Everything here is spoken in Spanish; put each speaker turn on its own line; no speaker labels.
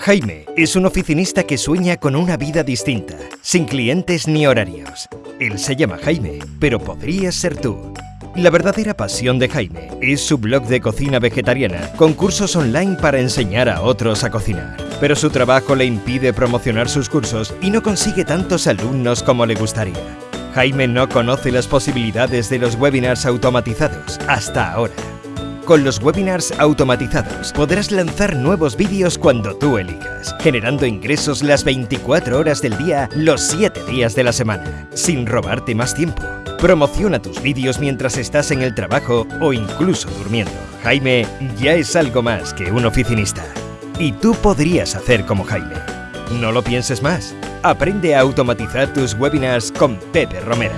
Jaime es un oficinista que sueña con una vida distinta, sin clientes ni horarios. Él se llama Jaime, pero podrías ser tú. La verdadera pasión de Jaime es su blog de cocina vegetariana, con cursos online para enseñar a otros a cocinar. Pero su trabajo le impide promocionar sus cursos y no consigue tantos alumnos como le gustaría. Jaime no conoce las posibilidades de los webinars automatizados hasta ahora. Con los webinars automatizados podrás lanzar nuevos vídeos cuando tú elijas, generando ingresos las 24 horas del día, los 7 días de la semana, sin robarte más tiempo. Promociona tus vídeos mientras estás en el trabajo o incluso durmiendo. Jaime ya es algo más que un oficinista. Y tú podrías hacer como Jaime. No lo pienses más. Aprende a automatizar tus webinars con Pepe Romera.